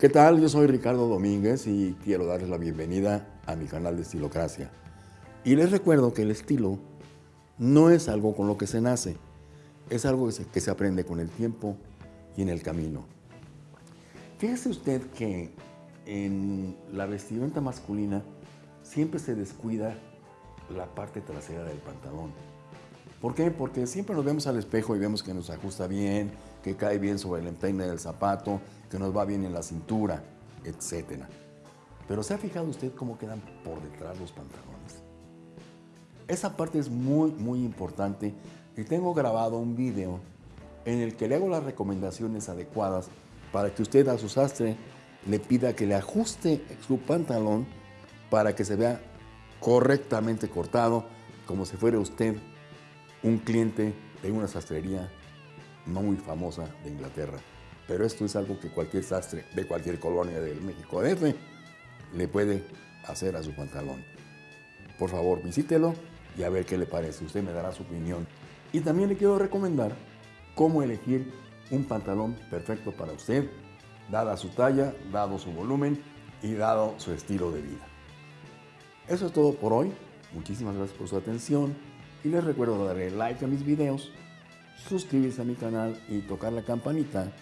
¿Qué tal? Yo soy Ricardo Domínguez y quiero darles la bienvenida a mi canal de Estilocracia. Y les recuerdo que el estilo no es algo con lo que se nace, es algo que se, que se aprende con el tiempo y en el camino. Fíjese usted que en la vestimenta masculina siempre se descuida la parte trasera del pantalón. ¿Por qué? Porque siempre nos vemos al espejo y vemos que nos ajusta bien, que cae bien sobre el empeine del zapato, que nos va bien en la cintura, etc. Pero ¿se ha fijado usted cómo quedan por detrás los pantalones? Esa parte es muy, muy importante y tengo grabado un video en el que le hago las recomendaciones adecuadas para que usted a su sastre le pida que le ajuste su pantalón para que se vea correctamente cortado, como si fuera usted un cliente de una sastrería muy famosa de Inglaterra. Pero esto es algo que cualquier sastre de cualquier colonia del México DF le puede hacer a su pantalón. Por favor, visítelo y a ver qué le parece. Usted me dará su opinión. Y también le quiero recomendar cómo elegir un pantalón perfecto para usted, dada su talla, dado su volumen y dado su estilo de vida. Eso es todo por hoy. Muchísimas gracias por su atención y les recuerdo darle like a mis videos, suscribirse a mi canal y tocar la campanita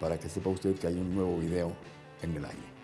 para que sepa usted que hay un nuevo video en el aire.